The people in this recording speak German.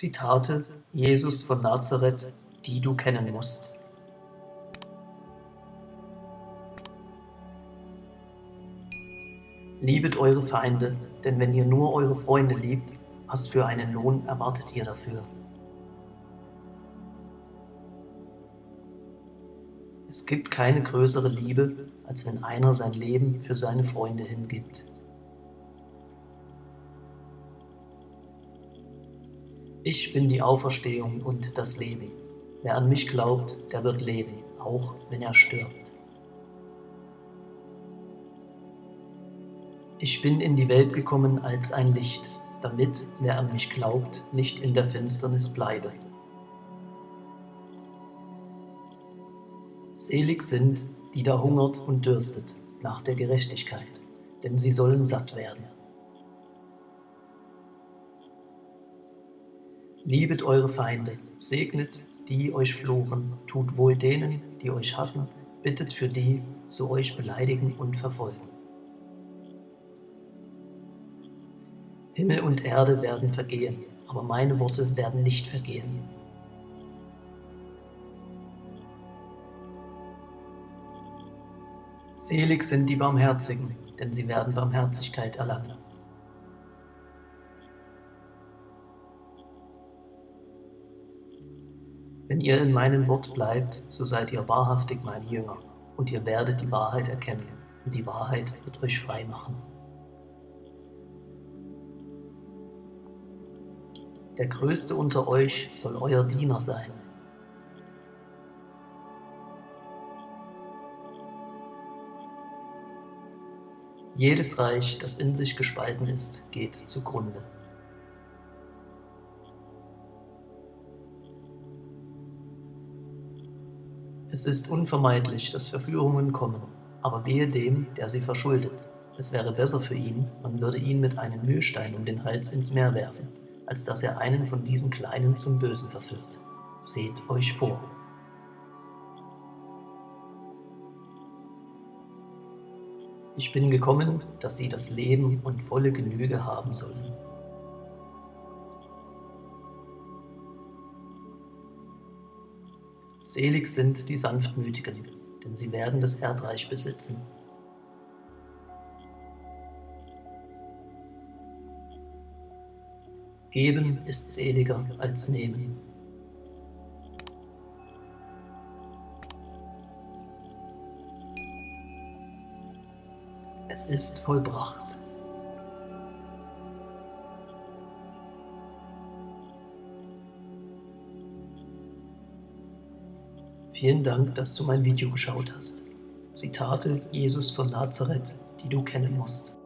Zitate Jesus von Nazareth, die du kennen musst. Liebet eure Feinde, denn wenn ihr nur eure Freunde liebt, was für einen Lohn erwartet ihr dafür? Es gibt keine größere Liebe, als wenn einer sein Leben für seine Freunde hingibt. Ich bin die Auferstehung und das Leben. Wer an mich glaubt, der wird leben, auch wenn er stirbt. Ich bin in die Welt gekommen als ein Licht, damit, wer an mich glaubt, nicht in der Finsternis bleibe. Selig sind, die da hungert und dürstet nach der Gerechtigkeit, denn sie sollen satt werden. Liebet eure Feinde, segnet, die euch fluchen, tut wohl denen, die euch hassen, bittet für die, so euch beleidigen und verfolgen. Himmel und Erde werden vergehen, aber meine Worte werden nicht vergehen. Selig sind die Barmherzigen, denn sie werden Barmherzigkeit erlangen. Wenn ihr in meinem Wort bleibt, so seid ihr wahrhaftig meine Jünger, und ihr werdet die Wahrheit erkennen, und die Wahrheit wird euch frei machen. Der Größte unter euch soll euer Diener sein. Jedes Reich, das in sich gespalten ist, geht zugrunde. Es ist unvermeidlich, dass Verführungen kommen, aber wehe dem, der sie verschuldet. Es wäre besser für ihn, man würde ihn mit einem Mühlstein um den Hals ins Meer werfen, als dass er einen von diesen Kleinen zum Bösen verführt. Seht euch vor. Ich bin gekommen, dass sie das Leben und volle Genüge haben sollen. Selig sind die Sanftmütigen, denn sie werden das Erdreich besitzen. Geben ist seliger als nehmen. Es ist vollbracht. Vielen Dank, dass du mein Video geschaut hast. Zitate Jesus von Nazareth, die du kennen musst.